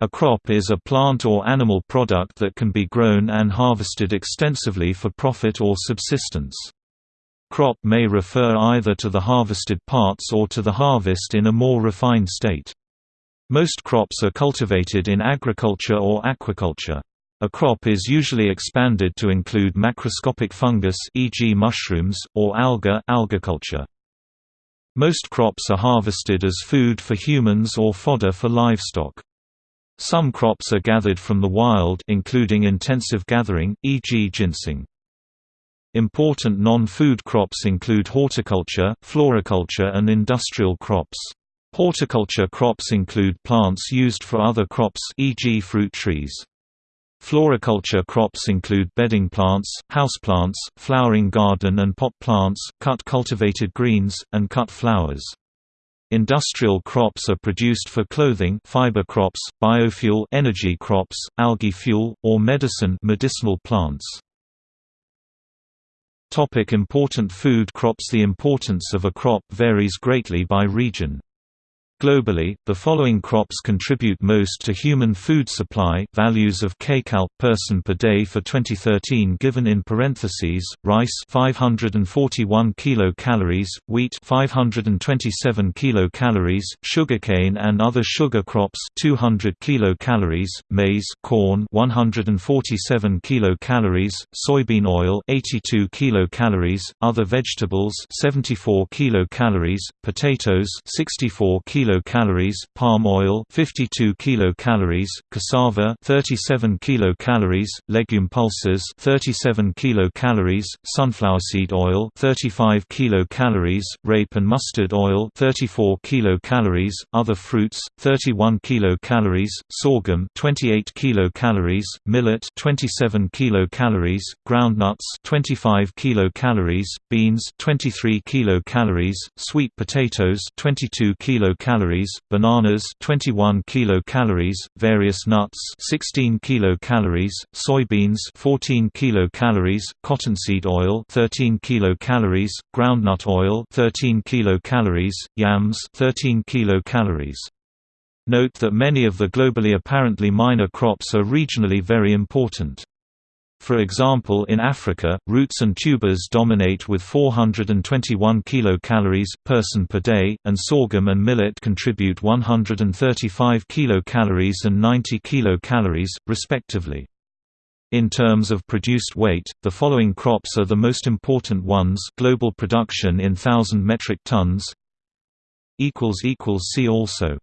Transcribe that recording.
A crop is a plant or animal product that can be grown and harvested extensively for profit or subsistence. Crop may refer either to the harvested parts or to the harvest in a more refined state. Most crops are cultivated in agriculture or aquaculture. A crop is usually expanded to include macroscopic fungus e.g. mushrooms, or alga algaculture. Most crops are harvested as food for humans or fodder for livestock. Some crops are gathered from the wild including intensive gathering, e.g. ginseng. Important non-food crops include horticulture, floriculture and industrial crops. Horticulture crops include plants used for other crops e.g. fruit trees. Floriculture crops include bedding plants, houseplants, flowering garden and pot plants, cut cultivated greens, and cut flowers. Industrial crops are produced for clothing fiber crops, biofuel energy crops, algae fuel, or medicine medicinal plants. Topic important food crops The importance of a crop varies greatly by region. Globally, the following crops contribute most to human food supply values of kcal person per day for 2013 given in parentheses: rice 541 kilocalories, wheat 527 kilocalories, sugarcane and other sugar crops 200 kilocalories, maize, corn 147 kilocalories, soybean oil 82 kilocalories, other vegetables 74 kilocalories, potatoes 64 kilocalories kilocalories, palm oil 52 kilocalories, cassava 37 kilocalories, legume pulses 37 kilocalories, sunflower seed oil 35 kilocalories, rape and mustard oil 34 kilocalories, other fruits 31 kilocalories, sorghum 28 kilocalories, millet 27 kilocalories, groundnuts 25 kilocalories, beans 23 kilocalories, sweet potatoes 22 kilocalories kilocalories, bananas 21 kilocalories, various nuts 16 kilocalories, soybeans 14 kilocalories, cottonseed oil 13 kilocalories, groundnut oil 13 kilocalories, yams 13 kilocalories. Note that many of the globally apparently minor crops are regionally very important. For example in Africa, roots and tubers dominate with 421 kilocalories person per day, and sorghum and millet contribute 135 kilocalories and 90 kilocalories, respectively. In terms of produced weight, the following crops are the most important ones global production in thousand metric tons See also